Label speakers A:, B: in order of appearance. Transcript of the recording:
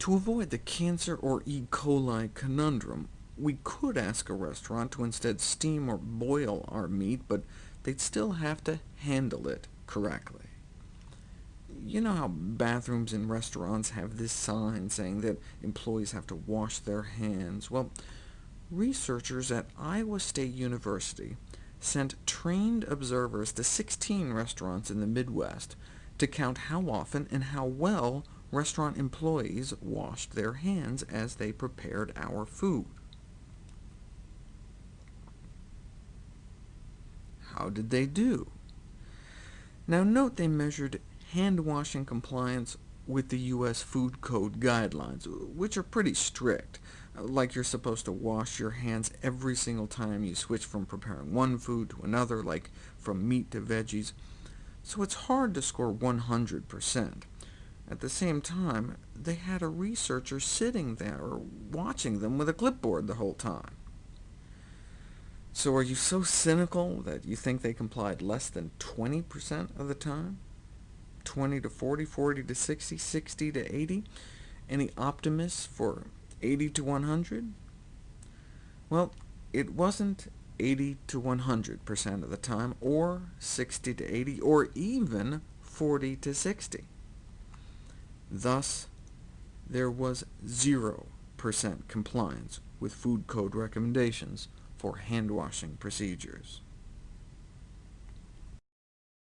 A: To avoid the cancer or E. coli conundrum, we could ask a restaurant to instead steam or boil our meat, but they'd still have to handle it correctly. You know how bathrooms in restaurants have this sign saying that employees have to wash their hands? Well, researchers at Iowa State University sent trained observers to 16 restaurants in the Midwest to count how often and how well restaurant employees washed their hands as they prepared our food. How did they do? Now note they measured hand-washing compliance with the U.S. Food Code guidelines, which are pretty strict, like you're supposed to wash your hands every single time you switch from preparing one food to another, like from meat to veggies, so it's hard to score 100%. At the same time, they had a researcher sitting there watching them with a clipboard the whole time. So are you so cynical that you think they complied less than 20% of the time? 20 to 40, 40 to 60, 60 to 80? Any optimists for 80 to 100? Well, it wasn't 80 to 100% of the time, or 60 to 80, or even 40 to 60. Thus, there was 0% compliance with food code recommendations for hand-washing procedures.